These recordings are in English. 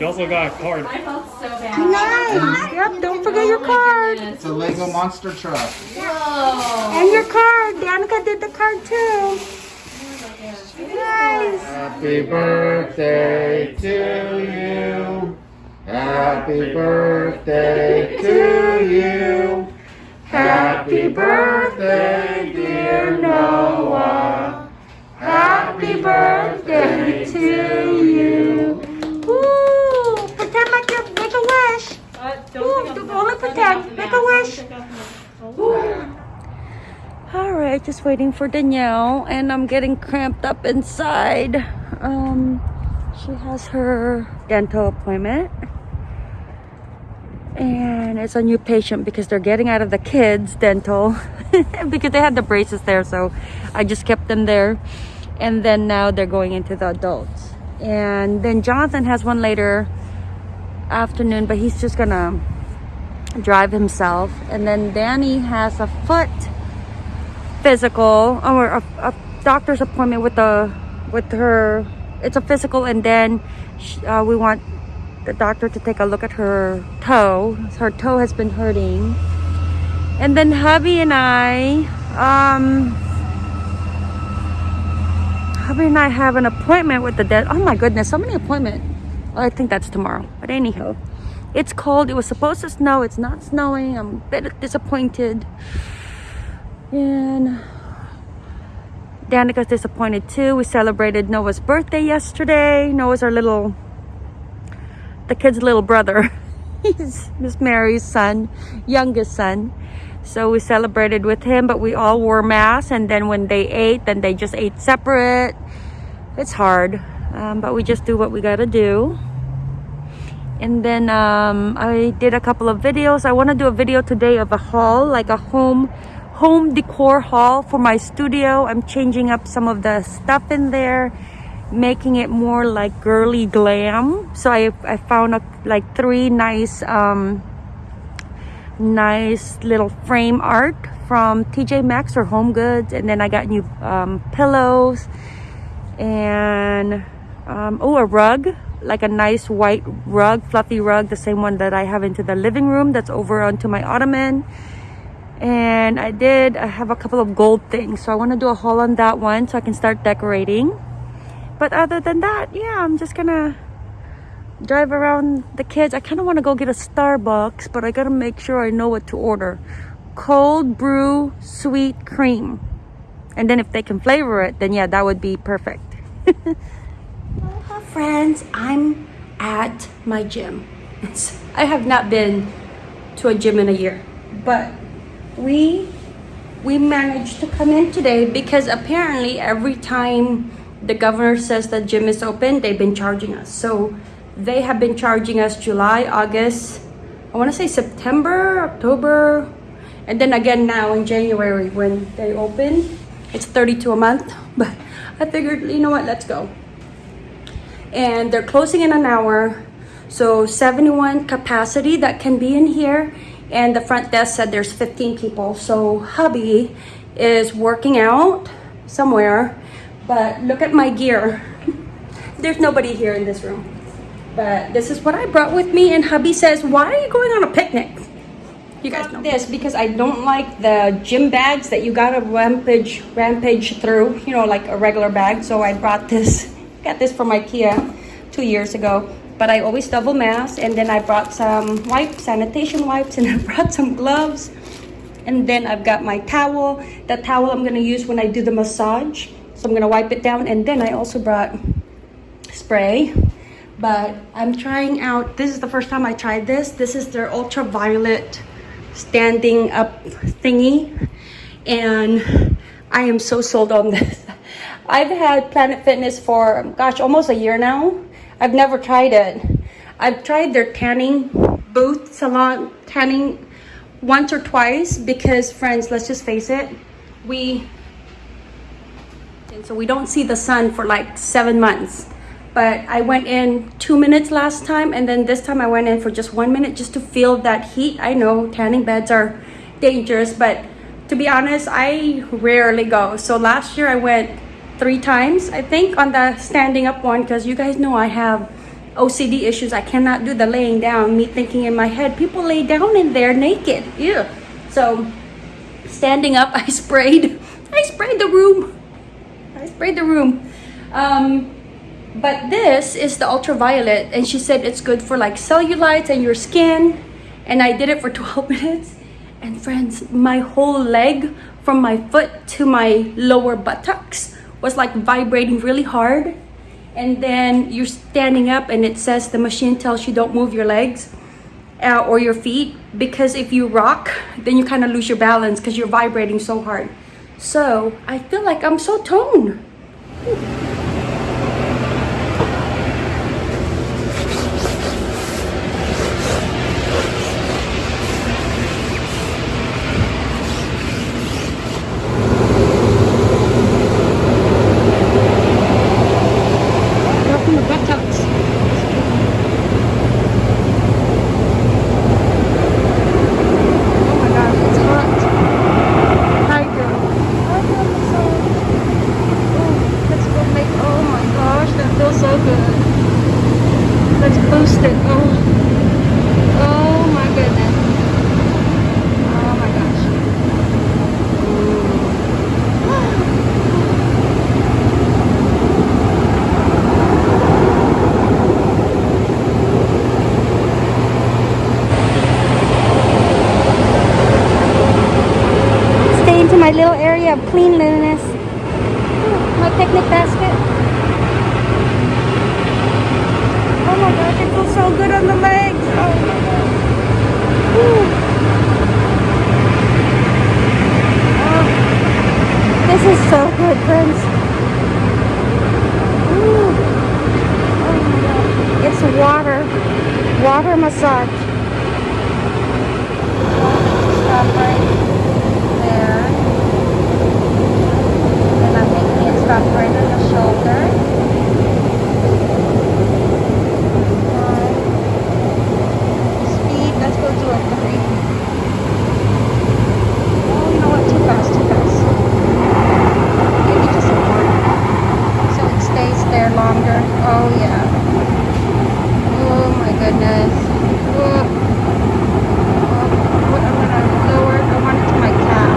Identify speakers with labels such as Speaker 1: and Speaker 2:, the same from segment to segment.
Speaker 1: You
Speaker 2: also got a card.
Speaker 3: I felt so bad.
Speaker 1: Nice. Yep, don't oh forget your card.
Speaker 4: It's a Lego monster truck.
Speaker 3: Whoa.
Speaker 1: And your card. Danica did the card too. Nice.
Speaker 4: Happy birthday to you. Happy birthday to you. Happy birthday, dear Noah.
Speaker 1: Happy birthday to you. Woo! Pretend like you make a wish. Ooh, pretend. Make a wish. All right, just waiting for Danielle, and I'm getting cramped up inside. Um, she has her dental appointment, and it's a new patient because they're getting out of the kids' dental because they had the braces there, so I just kept them there, and then now they're going into the adults, and then Jonathan has one later afternoon, but he's just gonna drive himself, and then Danny has a foot physical or a, a doctor's appointment with the with her. It's a physical and then sh uh, we want the doctor to take a look at her toe. Her toe has been hurting. And then hubby and i um hubby and i have an appointment with the dead oh my goodness so many appointments. i think that's tomorrow but anyhow it's cold it was supposed to snow it's not snowing i'm a bit disappointed and Danica's disappointed too. We celebrated Noah's birthday yesterday. Noah's our little, the kid's little brother. He's Miss Mary's son, youngest son. So we celebrated with him, but we all wore masks. And then when they ate, then they just ate separate. It's hard, um, but we just do what we gotta do. And then um, I did a couple of videos. I want to do a video today of a haul, like a home home decor haul for my studio. I'm changing up some of the stuff in there, making it more like girly glam. So I, I found a, like three nice, um, nice little frame art from TJ Maxx or Home Goods. And then I got new um, pillows and um, oh, a rug, like a nice white rug, fluffy rug, the same one that I have into the living room that's over onto my ottoman. And I did I have a couple of gold things. So I want to do a haul on that one so I can start decorating. But other than that yeah I'm just gonna drive around the kids. I kind of want to go get a Starbucks but I gotta make sure I know what to order. Cold brew sweet cream. And then if they can flavor it then yeah that would be perfect friends I'm at my gym. I have not been to a gym in a year. But we we managed to come in today because apparently every time the governor says the gym is open they've been charging us. So they have been charging us july august i want to say september october and then again now in january when they open. It's 32 a month but i figured you know what let's go and they're closing in an hour. So 71 capacity that can be in here. And the front desk said there's 15 people. So hubby is working out somewhere. But look at my gear. There's nobody here in this room. But this is what i brought with me. And hubby says why are you going on a picnic? You guys know. this because i don't like the gym bags that you gotta rampage rampage through you know like a regular bag. So i brought this got this from ikea two years ago but I always double mask and then I brought some wipes, sanitation wipes and I brought some gloves. And then I've got my towel. The towel I'm gonna use when I do the massage. So I'm gonna wipe it down and then I also brought spray. But I'm trying out this is the first time I tried this. This is their ultraviolet standing up thingy. And I am so sold on this I've had Planet Fitness for gosh almost a year now I've never tried it. I've tried their tanning booth salon tanning once or twice because friends, let's just face it, we and so we don't see the sun for like seven months. but I went in two minutes last time and then this time I went in for just one minute just to feel that heat. I know tanning beds are dangerous, but to be honest, I rarely go. So last year I went three times, I think, on the standing up one because you guys know I have OCD issues. I cannot do the laying down. Me thinking in my head, people lay down in there naked. yeah So standing up, I sprayed. I sprayed the room. I sprayed the room. Um, but this is the ultraviolet, and she said it's good for like cellulites and your skin. And I did it for 12 minutes. And friends, my whole leg from my foot to my lower buttocks was like vibrating really hard. And then you're standing up, and it says the machine tells you don't move your legs uh, or your feet because if you rock, then you kind of lose your balance because you're vibrating so hard. So I feel like I'm so toned. Go from the buttocks. Oh my gosh, it's hot. Hi girl. Hi girl, massage. Oh, let's go make, oh my gosh, that feels so good. Let's boost it. Oh, oh my goodness. Oh my gosh. Stay into my little area of cleanliness. My picnic basket. Oh my gosh, it feels so good on the legs. Oh my gosh. Whew. Oh, this is so good, friends. Ooh. Oh my gosh. It's water. Water massage. Stop right there. Then I'm making it stop right on the shoulder. One. Speed, let's go do a three. Oh, you know what? Too fast, too fast. Maybe just a one. So it stays there longer. Oh, yeah. Oh, my goodness. Oh. Oh, I'm gonna lower. I want it to my calf.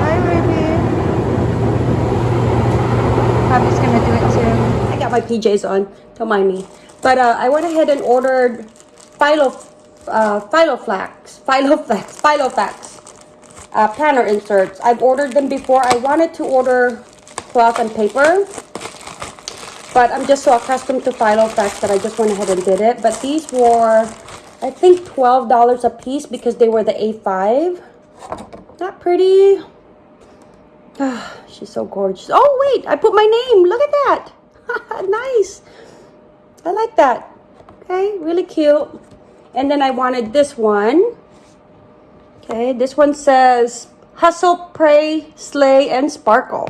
Speaker 1: Hi, baby. Bobby's gonna do it too. I got my PJs on. Don't mind me. But uh, I went ahead and ordered Philo, uh, Philoflex, Philoflex, Philoflex uh, planner inserts. I've ordered them before. I wanted to order cloth and paper. But I'm just so accustomed to Philoflex that I just went ahead and did it. But these were, I think, $12 a piece because they were the A5. Not pretty. She's so gorgeous. Oh, wait, I put my name. Look at that. nice. I like that. Okay, really cute. And then I wanted this one. Okay, this one says Hustle, Pray, Slay, and Sparkle.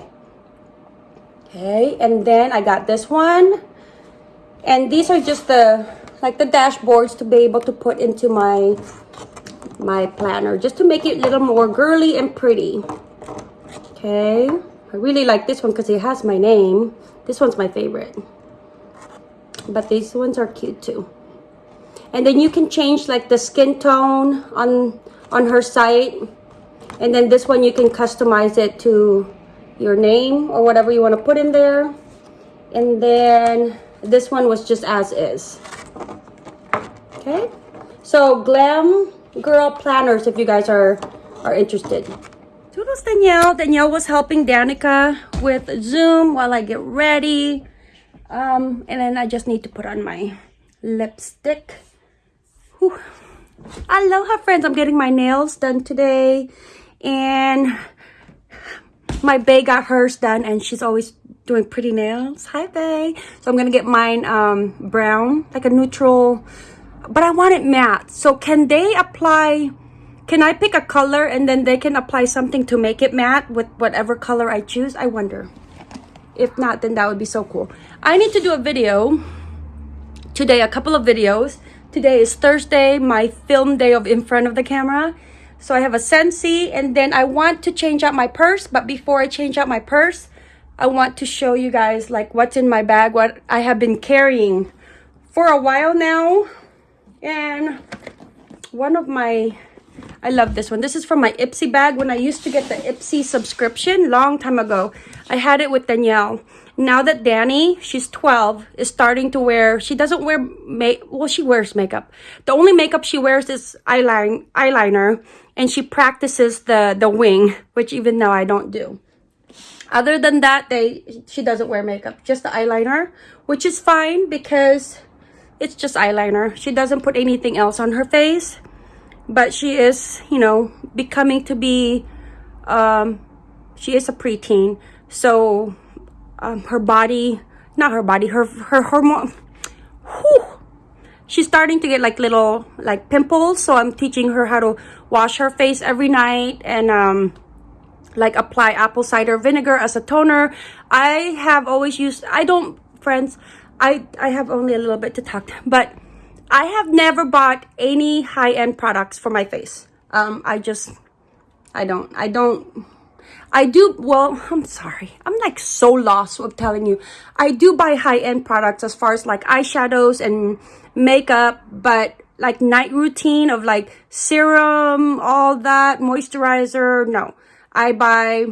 Speaker 1: Okay, and then I got this one. And these are just the, like the dashboards to be able to put into my, my planner. Just to make it a little more girly and pretty. Okay, I really like this one because it has my name. This one's my favorite. But these ones are cute too. And then you can change like the skin tone on on her site. And then this one you can customize it to your name or whatever you want to put in there. And then this one was just as is. Okay. So Glam Girl Planners if you guys are are interested. Toodles Danielle. Danielle was helping Danica with Zoom while I get ready. Um, and then I just need to put on my lipstick. Whew. Aloha friends, I'm getting my nails done today. And my Bae got hers done and she's always doing pretty nails. Hi Bae. So I'm gonna get mine um, brown, like a neutral, but I want it matte. So can they apply can I pick a color and then they can apply something to make it matte with whatever color I choose? I wonder. if not then that would be so cool i need to do a video today a couple of videos today is thursday my film day of in front of the camera so i have a sensi and then i want to change out my purse but before i change out my purse i want to show you guys like what's in my bag what i have been carrying for a while now and one of my I love this one. This is from my Ipsy bag. When I used to get the Ipsy subscription long time ago, I had it with Danielle. Now that Danny, she's 12, is starting to wear, she doesn't wear, make. well, she wears makeup. The only makeup she wears is eyeline, eyeliner, and she practices the, the wing, which even now I don't do. Other than that, they she doesn't wear makeup, just the eyeliner, which is fine because it's just eyeliner. She doesn't put anything else on her face but she is you know becoming to be um she is a preteen. So um, her body not her body her her hormone whew, she's starting to get like little like pimples. So i'm teaching her how to wash her face every night and um like apply apple cider vinegar as a toner. I have always used i don't friends i i have only a little bit to talk but I have never bought any high-end products for my face. Um, I just, I don't, I don't, I do, well, I'm sorry. I'm like so lost with telling you. I do buy high-end products as far as like eyeshadows and makeup, but like night routine of like serum, all that, moisturizer, no. I buy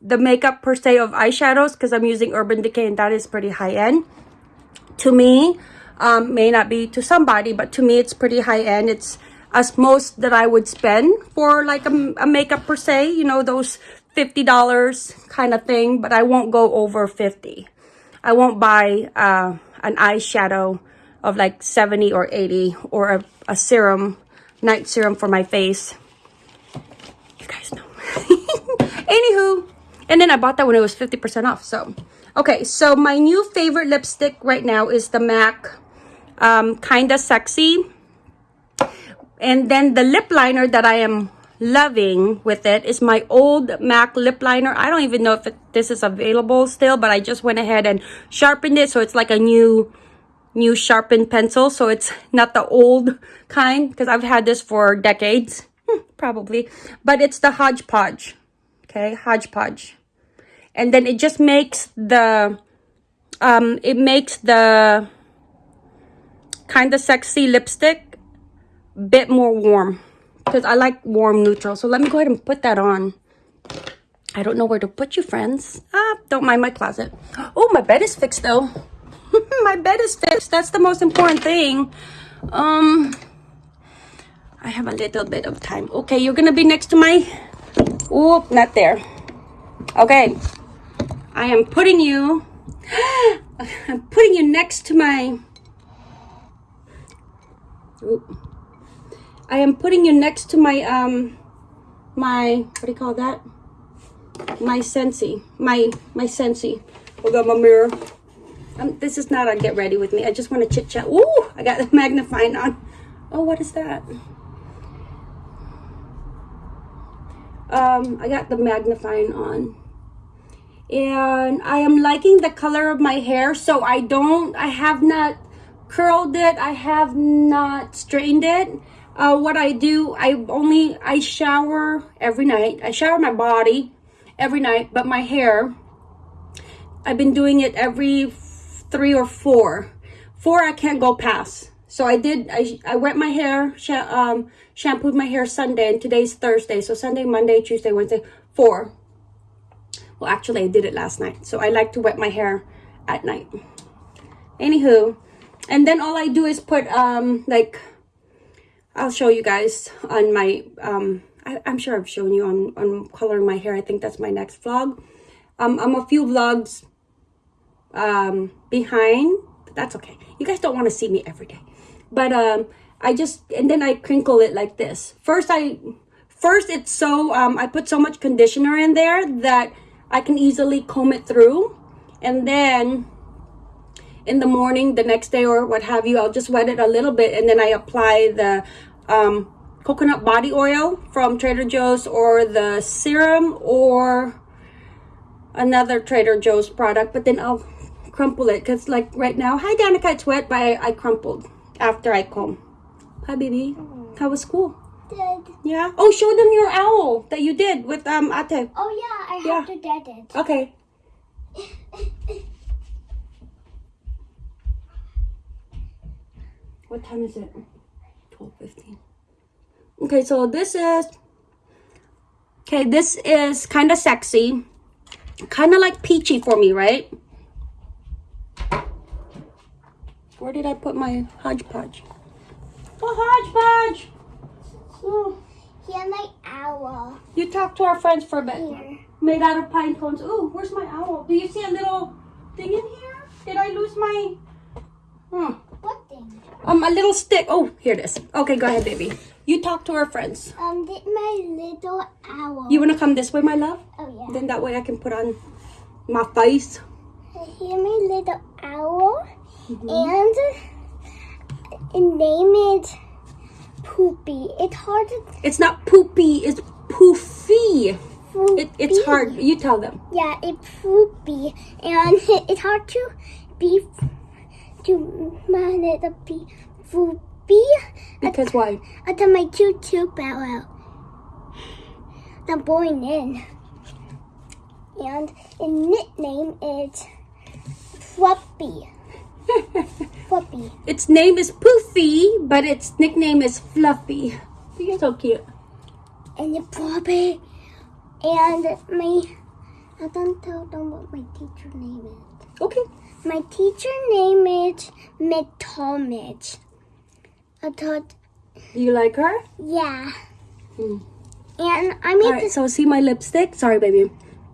Speaker 1: the makeup per se of eyeshadows because I'm using Urban Decay and that is pretty high-end. To me, um, may not be to somebody, but to me, it's pretty high end. It's as most that I would spend for like a, a makeup per se, you know, those $50 kind of thing, but I won't go over 50. I won't buy uh, an eyeshadow of like 70 or 80 or a, a serum, night serum for my face. You guys know. Anywho, and then I bought that when it was 50% off. So, okay, so my new favorite lipstick right now is the MAC um, Kinda Sexy. And then the lip liner that I am loving with it is my old MAC lip liner. I don't even know if it, this is available still, but I just went ahead and sharpened it. So it's like a new, new sharpened pencil. So it's not the old kind because I've had this for decades, hmm, probably. But it's the Hodgepodge, okay, Hodgepodge. And then it just makes the, um, it makes the kind of sexy lipstick bit more warm because I like warm neutral. So let me go ahead and put that on. I don't know where to put you, friends. Ah, don't mind my closet. Oh, my bed is fixed, though. my bed is fixed. That's the most important thing. Um, I have a little bit of time. Okay, you're gonna be next to my... Oh, not there. Okay. I am putting you... I'm putting you next to my Oop. I am putting you next to my, um, my, what do you call that? My Sensi, My, my Sensi. We got my mirror. Um, this is not a get ready with me. I just want to chit chat. Ooh, I got the magnifying on. Oh, what is that? Um, I got the magnifying on. And I am liking the color of my hair. So I don't, I have not curled it. I have not straightened it. Uh, what I do, I only, I shower every night. I shower my body every night, but my hair, I've been doing it every three or four. Four I can't go past. So I did, I, I wet my hair, sh um, shampooed my hair Sunday, and today's Thursday. So Sunday, Monday, Tuesday, Wednesday, four. Well, actually, I did it last night. So I like to wet my hair at night. Anywho, and then all I do is put um like I'll show you guys on my um I, am sure I've shown you on on coloring my hair. I think that's my next vlog. Um I'm a few vlogs um behind but that's okay. You guys don't want to see me every day. But um I just and then I crinkle it like this. First I first it's so um I put so much conditioner in there that I can easily comb it through. And then in the morning, the next day or what have you, I'll just wet it a little bit and then I apply the um, coconut body oil from Trader Joe's or the serum or another Trader Joe's product, but then I'll crumple it because like right now, hi Danica, it's wet, but I, I crumpled after I comb. Hi baby, how was school?
Speaker 2: Good.
Speaker 1: Yeah. Oh, show them your owl that you did with um Ate.
Speaker 2: Oh yeah, I
Speaker 1: Yeah.
Speaker 2: have to get it.
Speaker 1: Okay. What time is it? Twelve fifteen. Okay, so this is okay. This is kind of sexy, kind of like peachy for me, right? Where did I put my hodgepodge? Oh, hodgepodge! Oh,
Speaker 2: Here's my owl.
Speaker 1: you talk to our friends for a bit.
Speaker 2: Here.
Speaker 1: made out of pine cones. Ooh, where's my owl? Do you see a little thing in here? Did I lose my? Hmm.
Speaker 2: What thing?
Speaker 1: Um, a little stick. Oh, here it is. Okay, go ahead, baby. You talk to our friends.
Speaker 2: Um, did my little owl.
Speaker 1: You wanna come this way, my love?
Speaker 2: Oh yeah.
Speaker 1: Then that way I can put on my face.
Speaker 2: Here's my little owl,
Speaker 1: Mm-hmm.
Speaker 2: and name it Poopy. It's hard to.
Speaker 1: It's not poopy. It's poofy.
Speaker 2: Poopy.
Speaker 1: It, it's hard. You tell them.
Speaker 2: Yeah, it's Poopy, and it's hard to be to my little be Poopy.
Speaker 1: Because why?
Speaker 2: I Until my choo choo barrel. The born in. And its nickname is Fluffy. Fluffy.
Speaker 1: its name is Poofy, but its nickname is Fluffy. You're so cute.
Speaker 2: And the Fluffy. And my. I don't tell them what my teacher name is.
Speaker 1: Okay.
Speaker 2: My teacher name is Miss Talmadge. I thought,
Speaker 1: You like her?
Speaker 2: yeah.
Speaker 1: Hmm.
Speaker 2: And I made
Speaker 1: All right.
Speaker 2: this.
Speaker 1: So see my lipstick. Sorry, baby.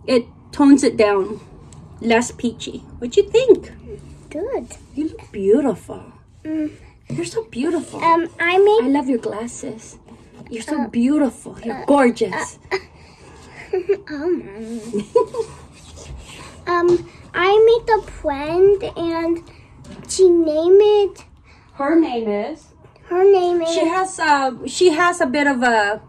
Speaker 1: It tones it down. Less peachy. What you think?
Speaker 2: Good.
Speaker 1: You look beautiful.
Speaker 2: Mm.
Speaker 1: You're so beautiful.
Speaker 2: Um, I made.
Speaker 1: I love your glasses. You're so beautiful. You're gorgeous.
Speaker 2: oh, Mommy. um, I made a friend and she named it.
Speaker 1: Her name is.
Speaker 2: Her name is.
Speaker 1: She has uh she has a bit of a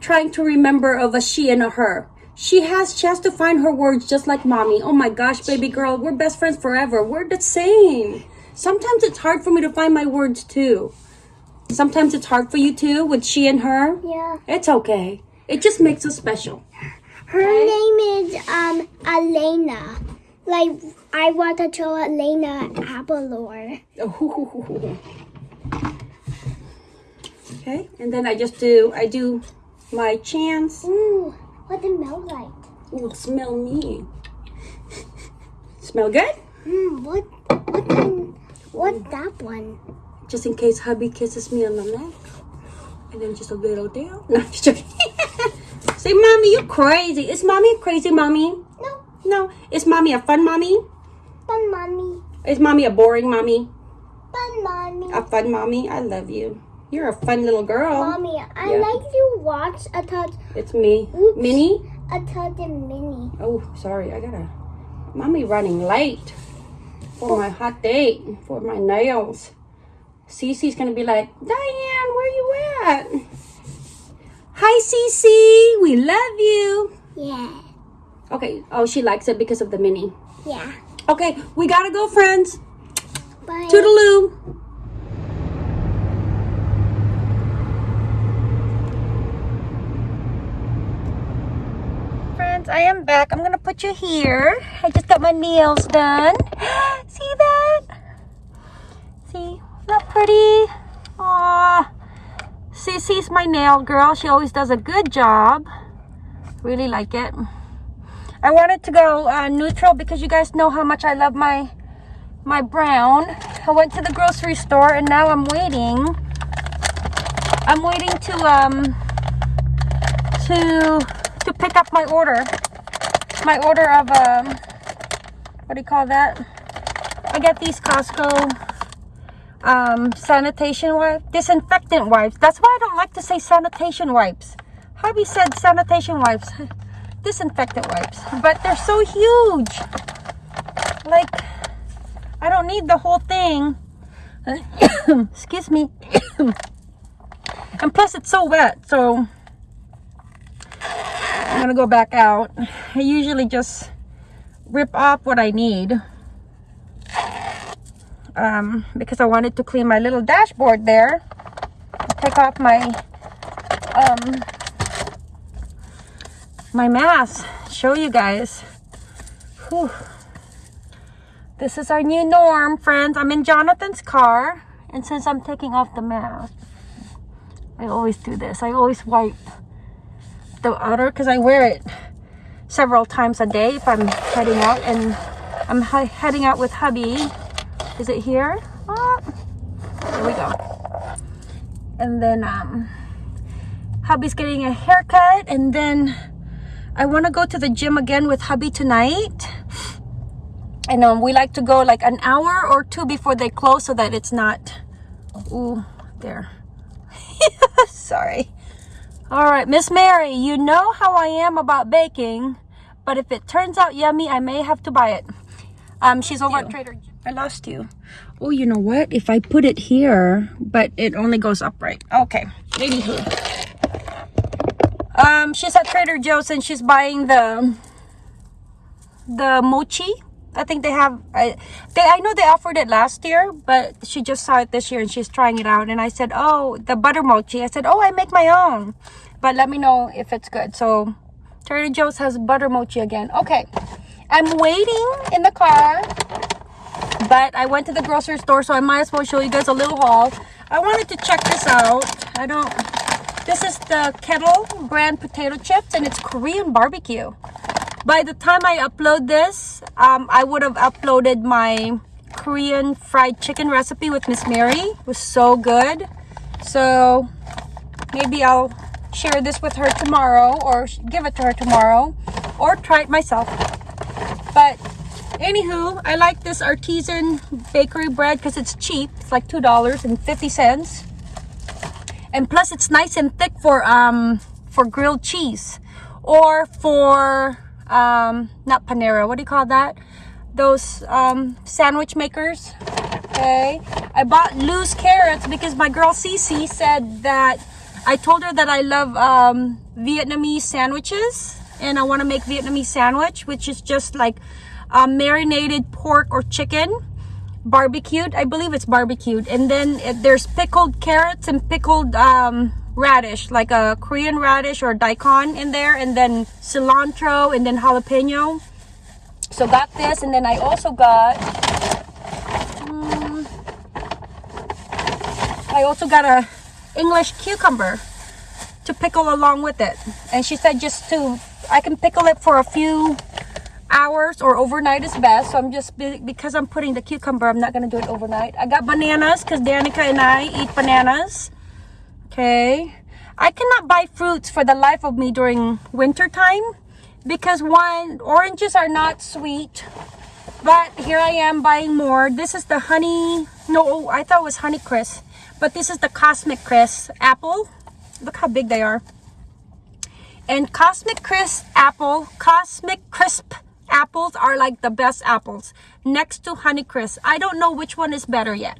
Speaker 1: trying to remember of a she and a her. She has she has to find her words just like mommy. Oh my gosh, baby girl, we're best friends forever. We're the same. Sometimes it's hard for me to find my words too. Sometimes it's hard for you too with she and her.
Speaker 2: yeah.
Speaker 1: It's okay. It just makes us special.
Speaker 2: Her name is um Elena. Like I want to show Elena Abelor.
Speaker 1: Okay, and then I just do I do my chance.
Speaker 2: Ooh, what it smell like?
Speaker 1: Ooh, smell me. smell good?
Speaker 2: Hmm, what? What? Kind, what that one?
Speaker 1: Just in case hubby kisses me on the neck. And then just a little down. No, just joking. Say, mommy, you crazy. Is mommy crazy mommy?
Speaker 2: No,
Speaker 1: No. Is mommy a fun mommy?
Speaker 2: fun mommy,
Speaker 1: Is mommy a boring mommy?
Speaker 2: fun mommy.
Speaker 1: A fun mommy? I love you. You're a fun little girl.
Speaker 2: Mommy, I
Speaker 1: Yeah.
Speaker 2: like to watch a touch
Speaker 1: It's me.
Speaker 2: Oops.
Speaker 1: Minnie?
Speaker 2: a touch of mini.
Speaker 1: Oh, sorry. I gotta. Mommy running late for my hot date for my nails. Cece's gonna be like, Diane, where you at? Hi, Cece. We love you.
Speaker 2: Yeah,
Speaker 1: Okay. Oh, she likes it because of the mini.
Speaker 2: yeah.
Speaker 1: Okay, we gotta go, friends.
Speaker 2: Bye.
Speaker 1: Toodaloo. Friends, I am back. I'm gonna put you here. I just got my nails done. See that? See? Not pretty? Aw. Cece's my nail girl. She always does a good job. Really like it. I wanted to go uh, neutral because you guys know how much I love my my brown. I went to the grocery store and now I'm waiting. I'm waiting to um to to pick up my order. My order of um what do you call that? I get these Costco um sanitation wipes, disinfectant wipes. That's why I don't like to say sanitation wipes. Hubby said sanitation wipes, disinfectant wipes, but they're so huge. Like I don't need the whole thing. Excuse me. and plus it's so wet, so I'm gonna go back out. I usually just rip off what I need. Um, because I wanted to clean my little dashboard there. Take off my um my mask. Show you guys. Whew. This is our new norm, friends. I'm in Jonathan's car, and since I'm taking off the mask, I always do this. I always wipe the outer because I wear it several times a day if I'm heading out, and I'm heading out with hubby. Is it here? Ah, there we go. And then um, hubby's getting a haircut, and then I want to go to the gym again with hubby tonight. And um, we like to go like an hour or two before they close so that it's not ooh there. Sorry. All right miss mary you know how i am about baking but if it turns out yummy i may have to buy it. Um she's over at trader i lost you. Oh you know what? If i put it here but it only goes upright. Okay. Anywho um she's at trader joe's and she's buying the the mochi I think they have. I they I know they offered it last year, but she just saw it this year and she's trying it out. And I said, "Oh, the butter mochi." I said, "Oh, I make my own, but let me know if it's good." So, Trader Joe's has butter mochi again. Okay, I'm waiting in the car, but I went to the grocery store, so I might as well show you guys a little haul. I wanted to check this out. I don't. This is the Kettle brand potato chips, and it's Korean barbecue by the time I upload this, um, I would have uploaded my Korean fried chicken recipe with Miss Mary. It was so good. So maybe I'll share this with her tomorrow or give it to her tomorrow or try it myself. But anywho, I like this artisan bakery bread because it's cheap. It's like $2.50. And plus it's nice and thick for um for grilled cheese. Or for um not panera what do you call that? Those um sandwich makers. Okay. I bought loose carrots because my girl Cece said that i told her that i love um vietnamese sandwiches and i want to make vietnamese sandwich which is just like um, marinated pork or chicken barbecued. I believe it's barbecued. And then it, there's pickled carrots and pickled um radish like a korean radish or daikon in there and then cilantro and then jalapeno. So got this and then i also got mm, i also got a english cucumber to pickle along with it. And she said just to i can pickle it for a few hours or overnight is best. So i'm just because i'm putting the cucumber i'm not going to do it overnight. I got bananas because danica and i eat bananas okay? I cannot buy fruits for the life of me during winter time because one oranges are not sweet but here i am buying more. This is the honey no i thought it was honey crisp but this is the cosmic crisp apple. Look how big they are. And cosmic crisp apple cosmic crisp apples are like the best apples. Next to honey crisp i don't know which one is better yet.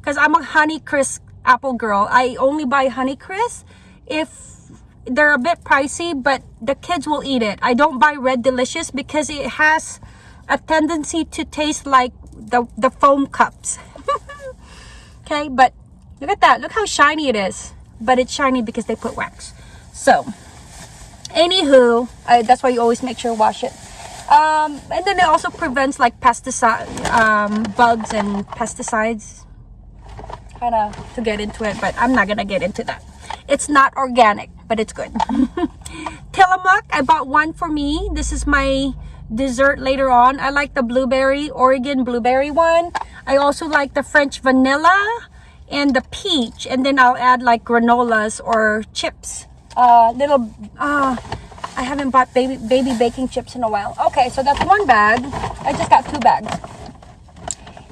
Speaker 1: Because i'm a honey crisp apple girl. I only buy honey crisp if they're a bit pricey but the kids will eat it. I don't buy red delicious because it has a tendency to taste like the the foam cups. Okay but look at that. Look how shiny it is. But it's shiny because they put wax. So anywho I, that's why you always make sure to wash it um, and then it also prevents like pesticide um, bugs and pesticides kind of to get into it but i'm not gonna get into that. It's not organic but it's good. Tillamook i bought one for me. This is my dessert later on. I like the blueberry oregon blueberry one. I also like the french vanilla and the peach and then i'll add like granolas or chips. Uh little uh i haven't bought baby baby baking chips in a while okay so that's one bag i just got two bags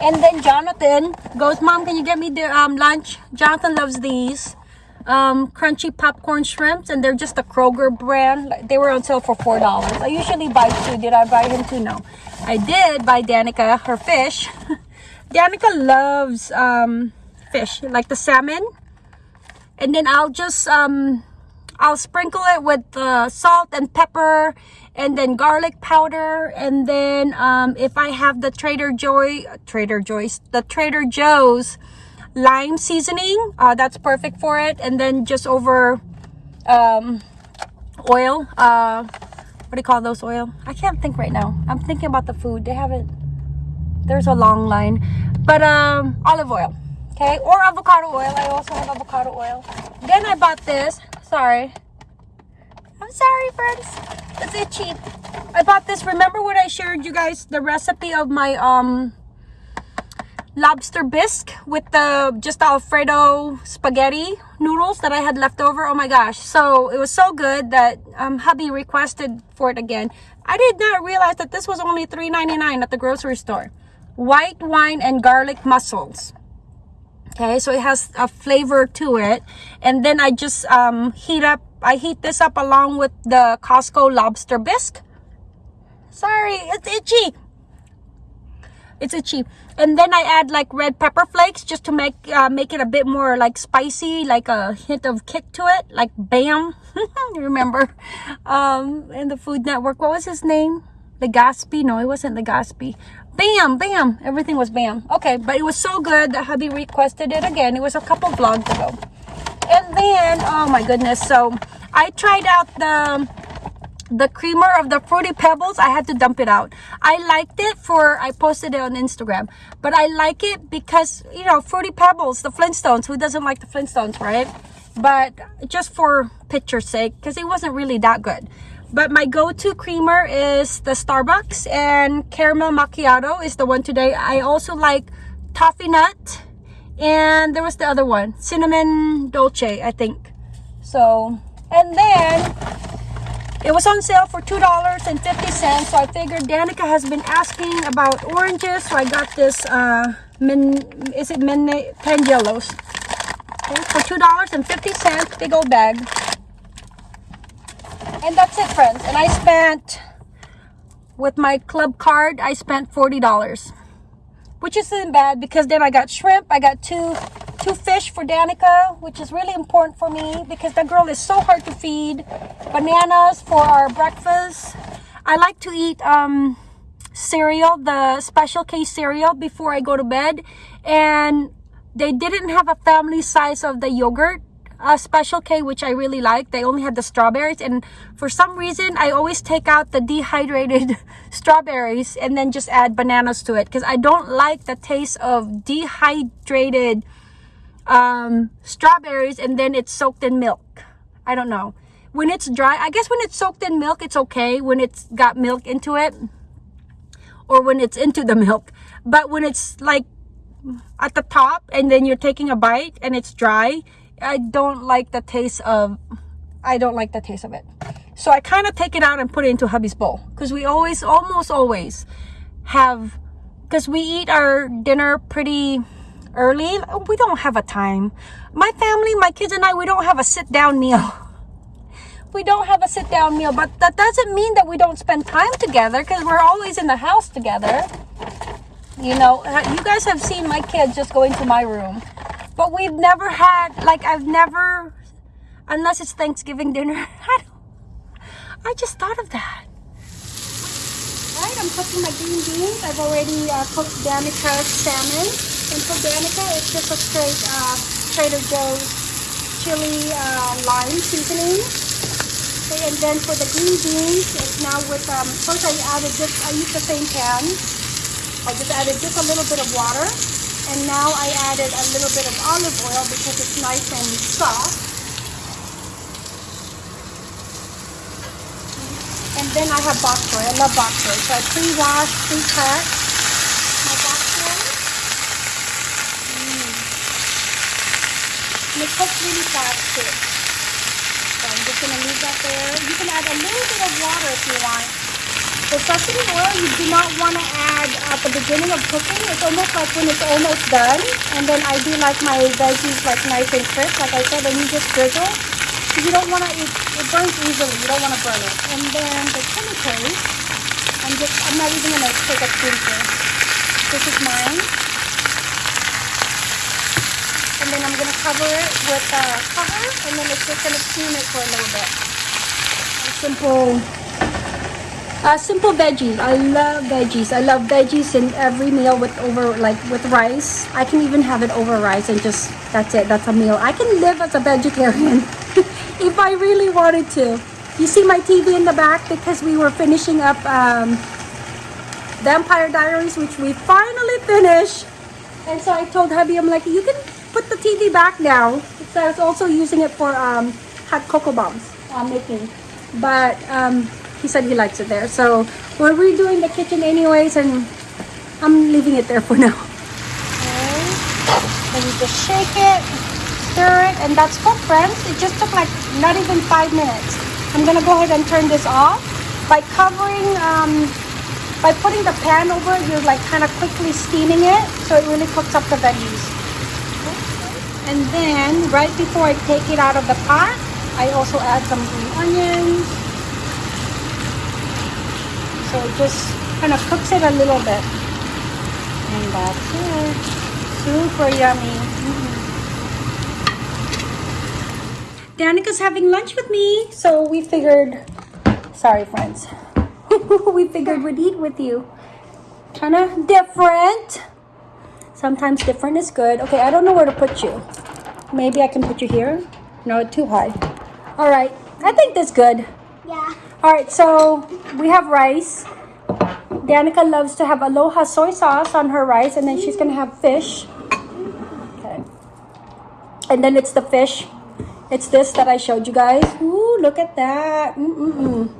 Speaker 1: and then Jonathan goes, Mom, can you get me the um, lunch? Jonathan loves these um, crunchy popcorn shrimps, and they're just a Kroger brand. They were on sale for $4. I usually buy two. Did I buy him two? No. I did buy Danica her fish. Danica loves um, fish, like the salmon. And then I'll just, um, I'll sprinkle it with uh, salt and pepper and then garlic powder, and then um, if I have the Trader Joy, Trader Joy's, the Trader Joe's lime seasoning, uh, that's perfect for it. And then just over um, oil. Uh, what do you call those oil? I can't think right now. I'm thinking about the food. They haven't. There's a long line, but um, olive oil, okay, or avocado oil. I also have avocado oil. Then I bought this. Sorry. I'm sorry, friends. It's itchy. I bought this. Remember when I shared you guys the recipe of my um lobster bisque with the just Alfredo spaghetti noodles that I had left over. Oh my gosh. So it was so good that um, hubby requested for it again. I did not realize that this was only $3.99 at the grocery store. White wine and garlic mussels. Okay, so it has a flavor to it. And then I just um, heat up, I heat this up along with the Costco lobster bisque. Sorry, it's itchy it's itchy and then i add like red pepper flakes just to make uh, make it a bit more like spicy like a hint of kick to it like bam remember um in the food network what was his name the Gatsby? no it wasn't the Gatsby. Bam bam. Everything was bam. Okay but it was so good that hubby requested it again. It was a couple vlogs ago. And then oh my goodness so i tried out the the creamer of the fruity pebbles. I had to dump it out. I liked it for i posted it on instagram but i like it because you know fruity pebbles the flintstones. Who doesn't like the flintstones right? But just for picture's sake because it wasn't really that good but my go-to creamer is the starbucks and caramel macchiato is the one today i also like toffee nut and there was the other one cinnamon dolce i think so and then it was on sale for $2.50, so I figured Danica has been asking about oranges, so I got this, uh, min, is it min, Tangelos? Okay, for $2.50, big old bag. And that's it, friends. And I spent, with my club card, I spent $40. Which isn't bad because then I got shrimp, I got two two fish for Danica, which is really important for me because that girl is so hard to feed. Bananas for our breakfast. I like to eat um, cereal, the special K cereal before I go to bed. And they didn't have a family size of the yogurt uh, special K, which I really like. They only had the strawberries. And for some reason, I always take out the dehydrated strawberries and then just add bananas to it. Because I don't like the taste of dehydrated um, strawberries and then it's soaked in milk. I don't know. When it's dry, I guess when it's soaked in milk, it's okay. When it's got milk into it or when it's into the milk. But when it's like at the top and then you're taking a bite and it's dry, I don't like the taste of, I don't like the taste of it. So I kind of take it out and put it into hubby's bowl because we always, almost always have, because we eat our dinner pretty early. We don't have a time. My family, my kids and I, we don't have a sit down meal. We don't have a sit down meal, but that doesn't mean that we don't spend time together because we're always in the house together. You know, uh, you guys have seen my kids just go into my room, but we've never had, like, I've never, unless it's Thanksgiving dinner. I, I just thought of that. Alright, I'm cooking my green beans. I've already uh, cooked Danica's salmon. And for Danica, it's just a straight uh, Trader Joe's chili uh, lime seasoning. Okay, and then for the green beans, it's now with, um, first I added just, I used the same pan. I just added just a little bit of water. And now I added a little bit of olive oil because it's nice and soft. And then I have bok choy. I love bok choy. So I pre-wash, pre-cut my bok choy. Mm. And it cooks really fast too. So I'm just going to leave that there. You can add a little bit of water if you want. The sesame oil you do not want to add at the beginning of cooking. It's almost like when it's almost done. And then I do like my veggies like nice and crisp. Like I said, and you just drizzle. Because you don't want to, it, it burns easily. You don't want to burn it. And then the chili. I'm just, I'm not even going to take a spoonful. This is mine and then I'm going to cover it with uh, a cover and then it's just going to steam it for a little bit. Simple Uh, simple veggies. I love veggies. I love veggies in every meal with over like with rice. I can even have it over rice and just that's it. That's a meal. I can live as a vegetarian if I really wanted to. You see my TV in the back because we were finishing up um, Vampire Diaries, which we finally finished. And so I told hubby, I'm like, you can put the TV back now. So I was also using it for um, hot cocoa bombs I'm making. But um, he said he likes it there. So we're redoing the kitchen anyways, and I'm leaving it there for now. Okay. Then you just shake it, stir it, and that's cooked, friends. It just took like not even five minutes. I'm gonna go ahead and turn this off by covering, um, by putting the pan over. You're like kind of quickly steaming it, so it really cooks up the veggies. And then right before I take it out of the pot, I also add some green onions. So it just kind of cooks it a little bit. And that's it. Super yummy. Mm-hmm. Danica's having lunch with me, so we figured, sorry friends, we figured we'd eat with you. Kind of different. Sometimes different is good. Okay, I don't know where to put you. Maybe I can put you here. No, too high. All right, I think that's good.
Speaker 2: Yeah.
Speaker 1: All right, so we have rice. Danica loves to have aloha soy sauce on her rice, and then she's gonna have fish. Okay. And then it's the fish. It's this that I showed you guys. Ooh, look at that. Mm-mm-mm.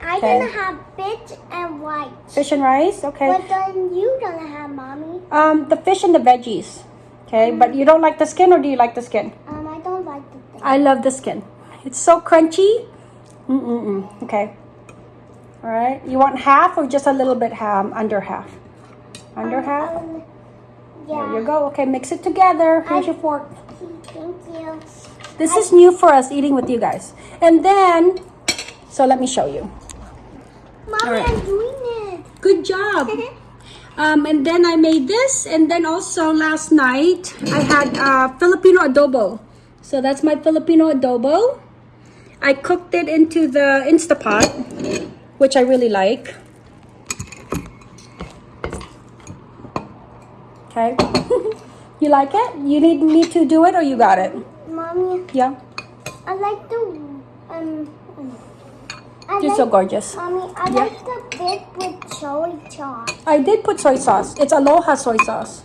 Speaker 2: I
Speaker 1: Okay.
Speaker 2: gonna have fish and white.
Speaker 1: Fish and rice, okay.
Speaker 2: But then you gonna have mommy.
Speaker 1: Um, the fish and the veggies. Okay, but you don't like the skin, or do you like the skin?
Speaker 2: Um, I don't like the thing.
Speaker 1: I love the skin. It's so crunchy. Mm-mm-mm. Okay. All right. You want half or just a little bit ham, under half? Under half?
Speaker 2: Um,
Speaker 1: There
Speaker 2: yeah.
Speaker 1: you go. Okay, mix it together. Here's
Speaker 2: I-
Speaker 1: your fork.
Speaker 2: Thank you.
Speaker 1: This is new for us eating with you guys. And then, so let me show you.
Speaker 2: Mommy,
Speaker 1: Alright.
Speaker 2: I'm doing it.
Speaker 1: Good job. Um, and then I made this, and then also last night I had uh, Filipino adobo. So that's my Filipino adobo. I cooked it into the Instapot, which I really like. Okay. you like it? You need me to do it or you got it?
Speaker 2: Mommy,
Speaker 1: Yeah.
Speaker 2: I like the um. um, I
Speaker 1: You're
Speaker 2: like,
Speaker 1: so gorgeous.
Speaker 2: Mommy, I
Speaker 1: Yeah.
Speaker 2: like the bit with soy sauce.
Speaker 1: I did put soy sauce. It's aloha soy sauce.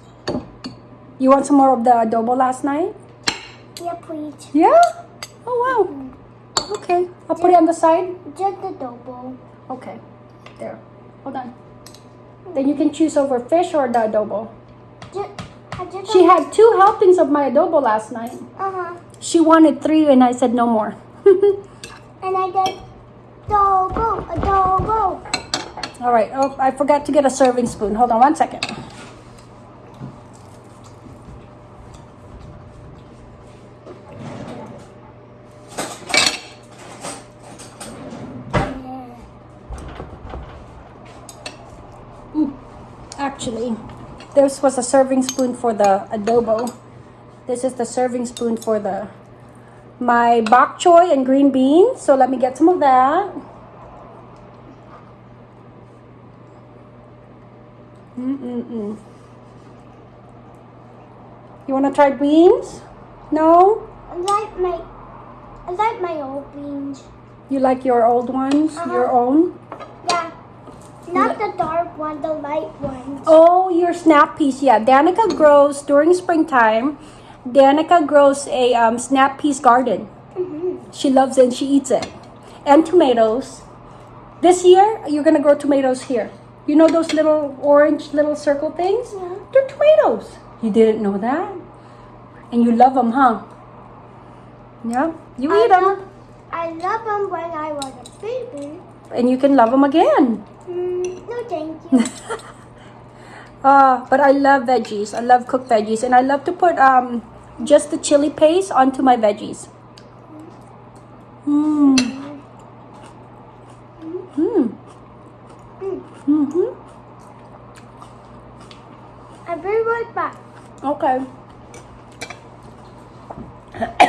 Speaker 1: You want some more of the adobo last night?
Speaker 2: Yeah, please.
Speaker 1: Yeah? Oh, wow. Okay. I'll put it on the side.
Speaker 2: Just the double.
Speaker 1: Okay. There. Hold on. Then you can choose over fish or the adobo.
Speaker 2: Just,
Speaker 1: She had two helpings of my adobo last night.
Speaker 2: Uh huh.
Speaker 1: She wanted three and I said no more.
Speaker 2: And I did double, a double.
Speaker 1: All right. Oh, I forgot to get a serving spoon. Hold on one second. Ooh, Actually, this was a serving spoon for the adobo. This is the serving spoon for the my bok choy and green beans. So let me get some of that. Mm-mm-mm. You want to try beans? No?
Speaker 2: I like my, I like my old beans.
Speaker 1: You like your old ones?
Speaker 2: Uh-huh.
Speaker 1: Your own?
Speaker 2: Not the dark one, the light ones.
Speaker 1: Oh, your snap peas. Yeah, Danica grows during springtime. Danica grows a um, snap peas garden.
Speaker 2: Mm-hmm.
Speaker 1: She loves it and she eats it. And tomatoes. This year, you're going to grow tomatoes here. You know those little orange little circle things?
Speaker 2: Yeah.
Speaker 1: They're tomatoes. You didn't know that? And you love them, huh? Yeah, you
Speaker 2: I
Speaker 1: eat them.
Speaker 2: I love them when I was a baby.
Speaker 1: And you can love them again.
Speaker 2: Mm, no, thank you.
Speaker 1: Uh, but I love veggies. I love cooked veggies. And I love to put um, just the chili paste onto my veggies. Mmm. Mmm. Mm-hmm.
Speaker 2: I'll be right back.
Speaker 1: Okay.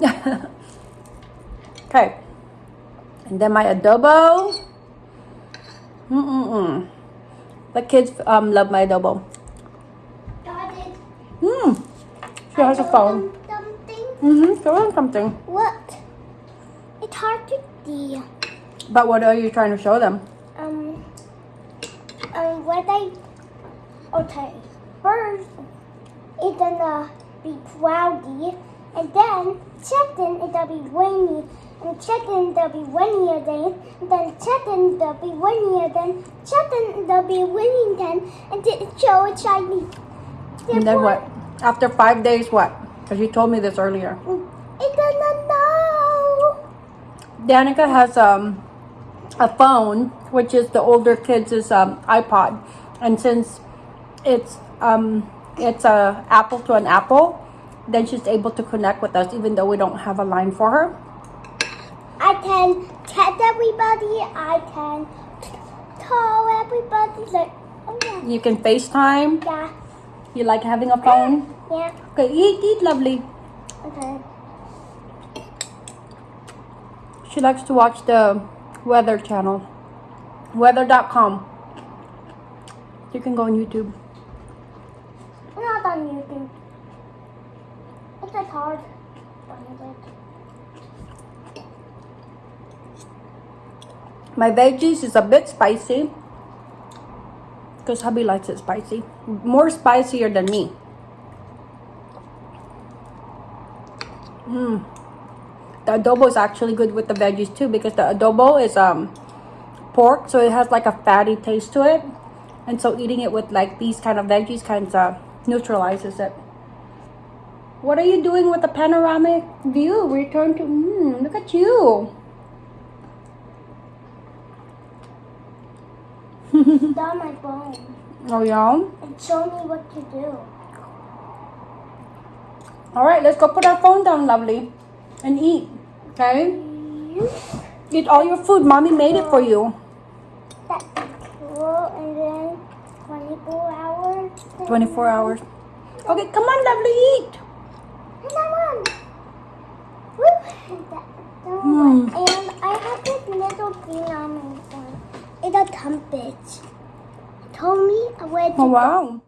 Speaker 1: Okay. And then my adobo. Mm-mm-mm. The kids um, love my adobo. Hmm. She has a phone.
Speaker 2: Something.
Speaker 1: Mm-hmm. Show them something.
Speaker 2: What? It's hard to see.
Speaker 1: But what are you trying to show them?
Speaker 2: Um. Um. What I. Okay. First, it's gonna be cloudy, and then second it'll be rainy, and second it'll be rainy again, and then second it'll be rainy again, second it'll be raining again, and then show it's shiny.
Speaker 1: And then what? After five days, what? Because you told me this earlier.
Speaker 2: It's gonna know.
Speaker 1: Danica has um a phone, which is the older kids' um iPod, and since it's um it's a apple to an apple, then she's able to connect with us even though we don't have a line for her.
Speaker 2: I can text everybody. I can tell everybody like, oh yeah,
Speaker 1: You can FaceTime.
Speaker 2: yeah,
Speaker 1: You like having a phone?
Speaker 2: yeah.
Speaker 1: Okay, eat, eat, lovely.
Speaker 2: Okay.
Speaker 1: She likes to watch the weather channel, weather.com. You can go on YouTube.
Speaker 2: I'm not on YouTube. It's like hard.
Speaker 1: My veggies is a bit spicy because hubby likes it spicy. More spicier than me. Mm. The adobo is actually good with the veggies too because the adobo is um pork, so it has like a fatty taste to it. And so eating it with like these kind of veggies kind of neutralizes it. What are you doing with the panoramic view? Return to, mm, look at you.
Speaker 2: It's on my phone.
Speaker 1: Oh yeah?
Speaker 2: And show me what to do.
Speaker 1: All right, let's go put our phone down, lovely, and eat. Okay? Eat all your food. Mommy made it for you.
Speaker 2: That's cool. And then 24 hours.
Speaker 1: 24 hours. Okay, come on, lovely, eat.
Speaker 2: And I won. Woo! That- that one. And I have this little thing on my phone. It's a trumpet. Told me where to
Speaker 1: Oh, wow.